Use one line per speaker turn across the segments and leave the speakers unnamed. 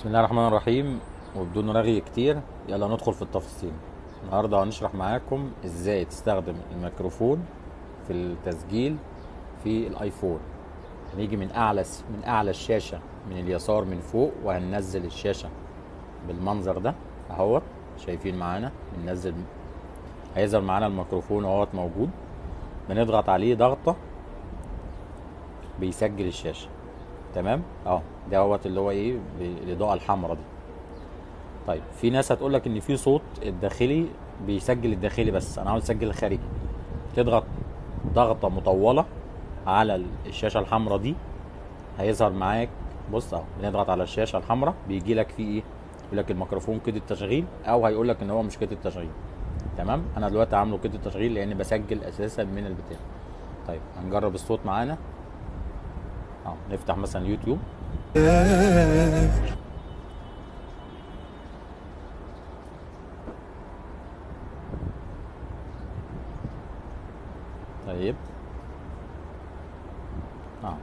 بسم الله الرحمن الرحيم. وبدون رغي كتير يلا ندخل في التفاصيل. النهارده هنشرح معاكم إزاي تستخدم الميكروفون في التسجيل في الآيفون. هنيجي من أعلى من أعلى الشاشة من اليسار من فوق وهننزل الشاشة بالمنظر ده أهوت. شايفين معانا؟ بننزل. هيظهر معانا الميكروفون أهوت موجود. بنضغط عليه ضغطة بيسجل الشاشة. تمام؟ آه ده هوت اللي هو إيه بالاضاءه الحمراء دي. طيب في ناس هتقول لك إن في صوت الداخلي بيسجل الداخلي بس أنا عاوز أسجل الخارجي. تضغط ضغطة مطولة على الشاشة الحمراء دي هيظهر معاك بص أهو بنضغط على الشاشة الحمراء بيجي لك فيه إيه؟ يقول لك الميكروفون كده التشغيل أو هيقول لك إن هو مش كده التشغيل. تمام؟ أنا دلوقتي عامله كده التشغيل لأن بسجل أساسا من البتاع. طيب هنجرب الصوت معانا. آه نفتح مثلا يوتيوب. طيب. آه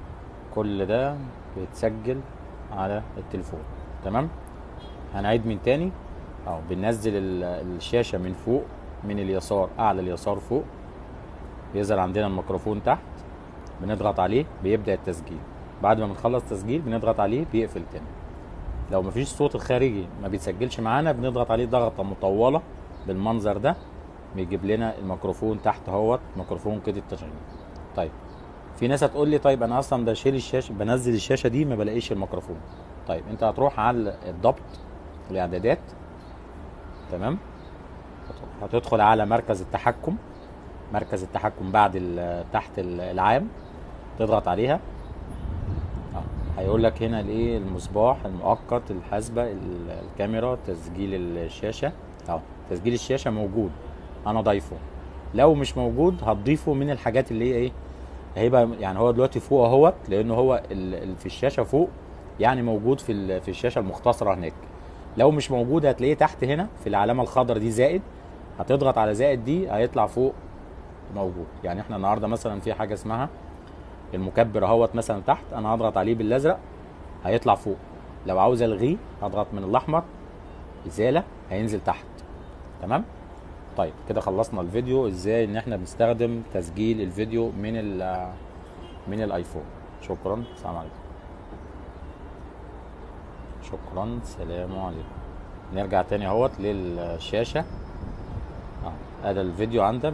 كل ده بيتسجل على التليفون. تمام؟ هنعيد من تاني. آه بننزل ال- الشاشة من فوق من اليسار أعلى اليسار فوق. بيظهر عندنا الميكروفون تحت. بنضغط عليه بيبدأ التسجيل. بعد ما بنخلص تسجيل بنضغط عليه بيقفل تاني. لو مفيش صوت الخارجي ما بيتسجلش معانا بنضغط عليه ضغطة مطولة بالمنظر ده بيجيب لنا الميكروفون تحت اهوت ميكروفون كده التشغيل. طيب في ناس هتقول لي طيب أنا أصلا بشيل الشاشة بنزل الشاشة دي ما بلاقيش الميكروفون. طيب أنت هتروح على الضبط والإعدادات تمام؟ هتدخل على مركز التحكم مركز التحكم بعد تحت ال- العام. تضغط عليها. آه هيقول لك هنا الايه المصباح المؤقت الحاسبة ال- الكاميرا تسجيل الشاشة. آه تسجيل الشاشة موجود. أنا ضايفه. لو مش موجود هتضيفه من الحاجات اللي هي إيه؟ هيبقى يعني هو دلوقتي فوق أهوت لأنه هو في الشاشة فوق يعني موجود في في الشاشة المختصرة هناك. لو مش موجود هتلاقيه تحت هنا في العلامة الخضراء دي زائد. هتضغط على زائد دي هيطلع فوق موجود. يعني إحنا النهارده مثلا في حاجة اسمها المكبر اهوت مثلا تحت أنا هضغط عليه بالازرق هيطلع فوق. لو عاوز الغيه هضغط من الاحمر ازاله هينزل تحت. تمام؟ طيب كده خلصنا الفيديو. إزاي ان إحنا بنستخدم تسجيل الفيديو من ال من الايفون؟ شكرا. السلام عليكم. شكرا. سلام عليكم. نرجع تاني اهوت للشاشة. آه ادي الفيديو عندك